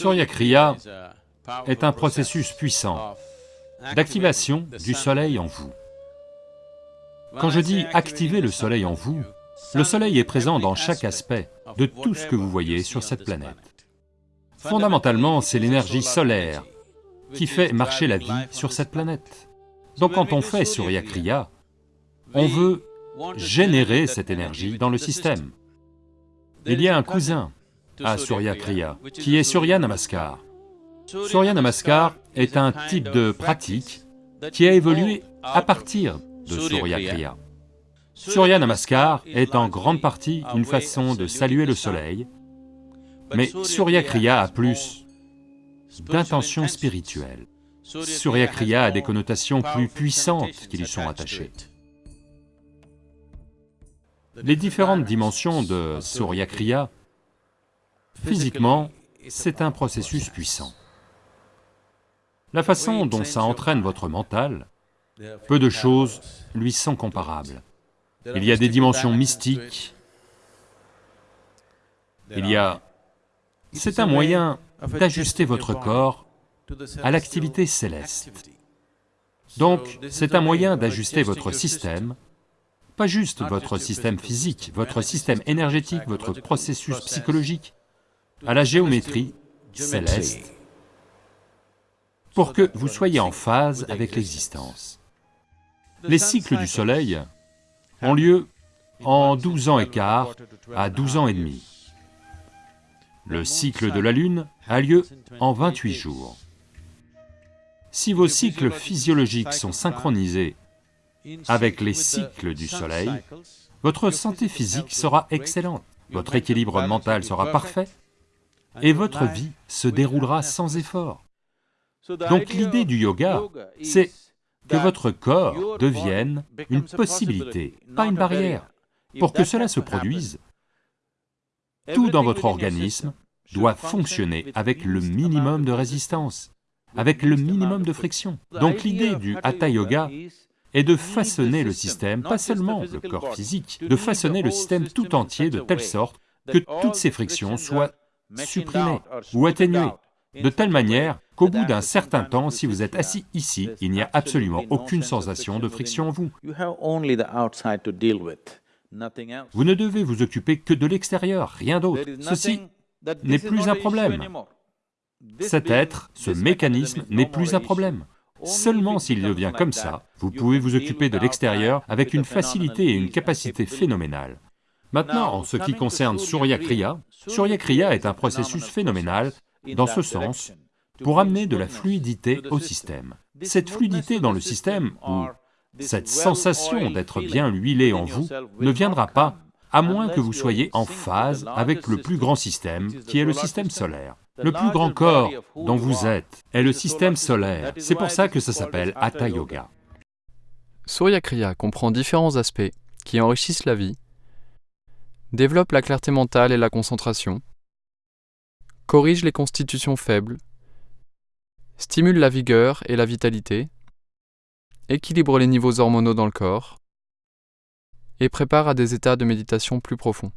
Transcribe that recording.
Surya est un processus puissant d'activation du soleil en vous. Quand je dis activer le soleil en vous, le soleil est présent dans chaque aspect de tout ce que vous voyez sur cette planète. Fondamentalement, c'est l'énergie solaire qui fait marcher la vie sur cette planète. Donc quand on fait Surya Kriya, on veut générer cette énergie dans le système. Il y a un cousin à Surya Kriya, qui est Surya Namaskar. Surya Namaskar est un type de pratique qui a évolué à partir de Surya Kriya. Surya Namaskar est en grande partie une façon de saluer le soleil, mais Surya Kriya a plus d'intention spirituelle. Surya Kriya a des connotations plus puissantes qui lui sont attachées. Les différentes dimensions de Surya Kriya, physiquement, c'est un processus puissant. La façon dont ça entraîne votre mental, peu de choses lui sont comparables. Il y a des dimensions mystiques, il y a... C'est un moyen d'ajuster votre corps à l'activité céleste. Donc, c'est un moyen d'ajuster votre système, pas juste votre système physique, votre système énergétique, votre processus psychologique, à la géométrie céleste, pour que vous soyez en phase avec l'existence. Les cycles du soleil ont lieu en 12 ans et quart à 12 ans et demi. Le cycle de la Lune a lieu en 28 jours. Si vos cycles physiologiques sont synchronisés avec les cycles du Soleil, votre santé physique sera excellente, votre équilibre mental sera parfait, et votre vie se déroulera sans effort. Donc l'idée du yoga, c'est que votre corps devienne une possibilité, pas une barrière. Pour que cela se produise, tout dans votre organisme doit fonctionner avec le minimum de résistance, avec le minimum de friction. Donc l'idée du Hatha Yoga est de façonner le système, pas seulement le corps physique, de façonner le système tout entier de telle sorte que toutes ces frictions soient supprimées ou atténuées, de telle manière qu'au bout d'un certain temps, si vous êtes assis ici, il n'y a absolument aucune sensation de friction en vous. Vous ne devez vous occuper que de l'extérieur, rien d'autre. Ceci n'est plus un problème. Cet être, ce mécanisme n'est plus un problème. Seulement s'il devient comme ça, vous pouvez vous occuper de l'extérieur avec une facilité et une capacité phénoménale. Maintenant, en ce qui concerne Surya Kriya, Surya Kriya est un processus phénoménal dans ce sens pour amener de la fluidité au système. Cette fluidité dans le système, ou cette sensation d'être bien huilé en vous, ne viendra pas à moins que vous soyez en phase avec le plus grand système, qui est le système solaire. Le plus grand corps dont vous êtes est le système solaire, c'est pour ça que ça s'appelle Hatha Yoga. Surya Kriya comprend différents aspects qui enrichissent la vie, développent la clarté mentale et la concentration, corrigent les constitutions faibles, stimulent la vigueur et la vitalité, équilibre les niveaux hormonaux dans le corps et prépare à des états de méditation plus profonds.